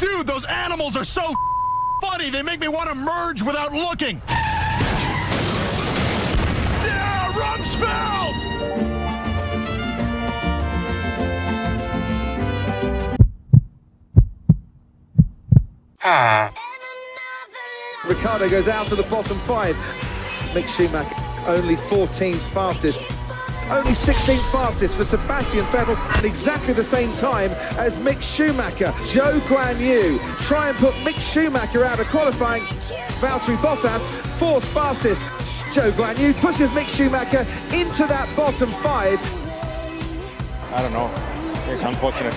Dude, those animals are so funny. They make me want to merge without looking. Yeah, Rumsfeld! Ah. Ricciardo goes out to the bottom five. Mick Schumacher only 14th fastest. Only 16th fastest for Sebastian Vettel at exactly the same time as Mick Schumacher. Zhou Guanyu try and put Mick Schumacher out of qualifying. Valtteri Bottas, fourth fastest. Zhou Guanyu pushes Mick Schumacher into that bottom five. I don't know. It's unfortunate.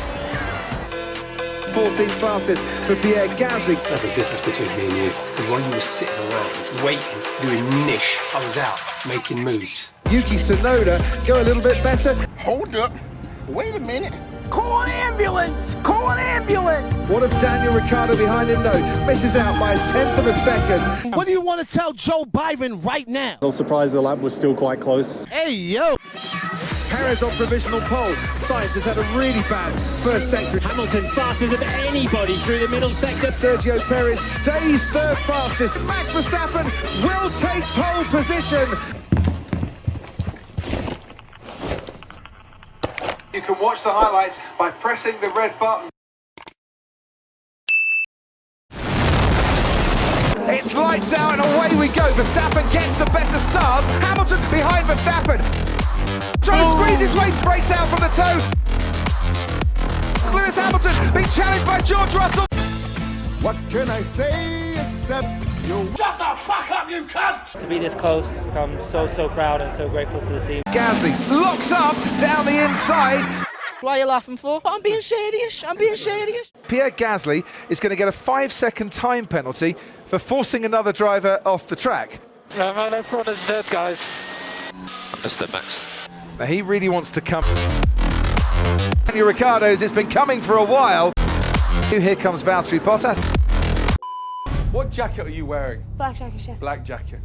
14th fastest for Pierre Gasly. There's a difference between me and you. Because while you were sitting around, waiting, doing niche, I was out, making moves. Yuki Tsunoda go a little bit better. Hold up. Wait a minute. Call an ambulance! Call an ambulance! What if Daniel Ricciardo behind him? No, misses out by a tenth of a second. What do you want to tell Joe Byron right now? I was surprised the lap was still quite close. Hey, yo! Perez on provisional pole. Sainz has had a really bad first sector. Hamilton fastest of anybody through the middle sector. Sergio Perez stays third fastest. Max Verstappen will take pole position. You can watch the highlights by pressing the red button. It's lights out and away we go. Verstappen gets the better start. Hamilton behind Verstappen. Trying to squeeze his way, breaks out from the tow. Lewis Hamilton being challenged by George Russell. What can I say except you? Shut the fuck up, you cunt! to be this close. I'm so, so proud and so grateful to the team. Gasly locks up down the inside. Why are you laughing for? I'm being serious. I'm being serious. Pierre Gasly is going to get a five second time penalty for forcing another driver off the track. No, man, everyone is dead, guys. Understood, Max. Now, he really wants to come. Daniel Ricciardo's, it's been coming for a while. Here comes Valtteri Bottas. What jacket are you wearing? Black jacket, chef. Black jacket.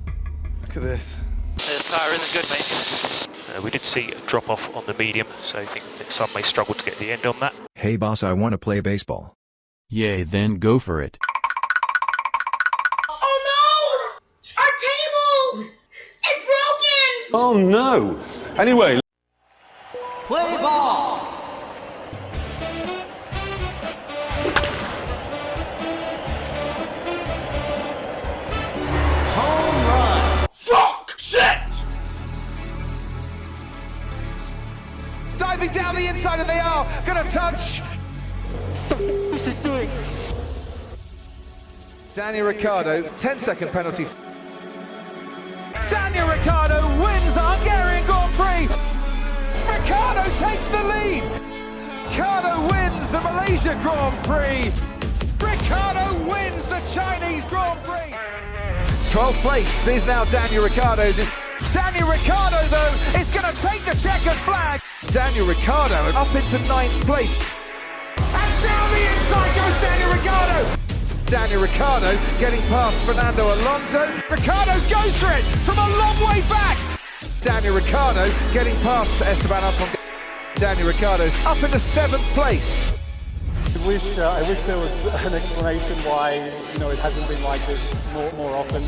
Look at this. This tyre isn't good, mate. Uh, we did see a drop off on the medium, so I think that some may struggle to get the end on that. Hey boss, I want to play baseball. Yay, then go for it. Oh no! Our table! It's broken! Oh no. Anyway. Play ball! Diving down the inside, and they are to touch. This is doing. Daniel Ricciardo, 10 second penalty. Daniel Ricciardo wins the Hungarian Grand Prix. Ricciardo takes the lead. Ricciardo wins the Malaysia Grand Prix. Ricciardo wins the Chinese Grand Prix. 12th place is now Daniel Ricciardo's. Daniel Ricciardo, though, is going to take the checkered flag. Daniel Ricciardo up into ninth place. And down the inside goes Daniel Ricciardo. Daniel Ricciardo getting past Fernando Alonso. Ricciardo goes for it from a long way back. Daniel Ricciardo getting past Esteban Ocon. Daniel Ricciardo's up into seventh place. I wish, uh, I wish there was an explanation why, you know, it hasn't been like this more, more often.